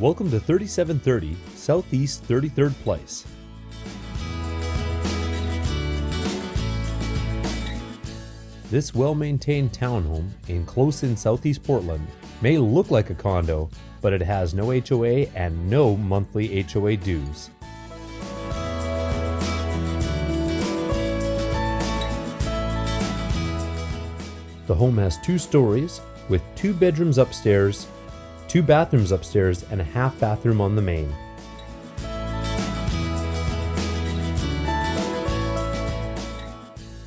Welcome to 3730 Southeast 33rd Place. This well-maintained townhome in close-in Southeast Portland may look like a condo, but it has no HOA and no monthly HOA dues. The home has two stories with two bedrooms upstairs, two bathrooms upstairs, and a half bathroom on the main.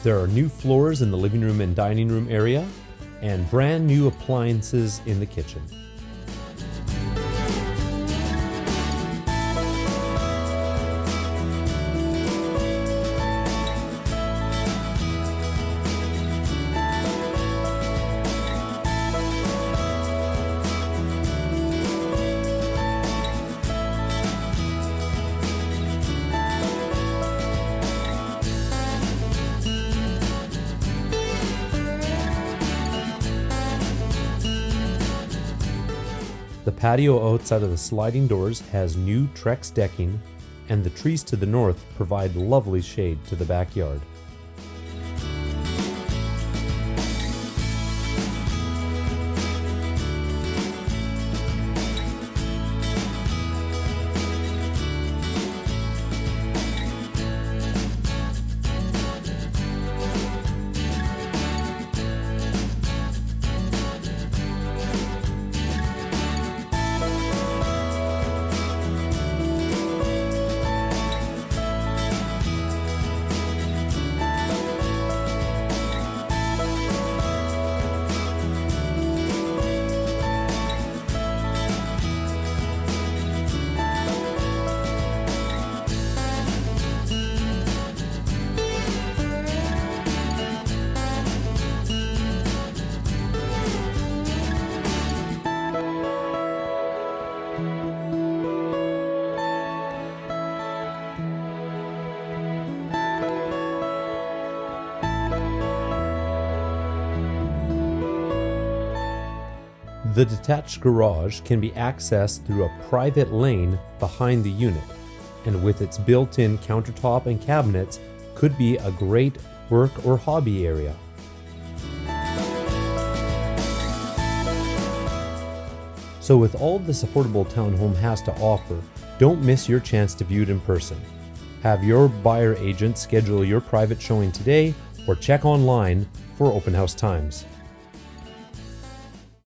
There are new floors in the living room and dining room area, and brand new appliances in the kitchen. The patio outside of the sliding doors has new Trex decking, and the trees to the north provide lovely shade to the backyard. The detached garage can be accessed through a private lane behind the unit, and with its built-in countertop and cabinets, could be a great work or hobby area. So with all this affordable townhome has to offer, don't miss your chance to view it in person. Have your buyer agent schedule your private showing today or check online for open house times.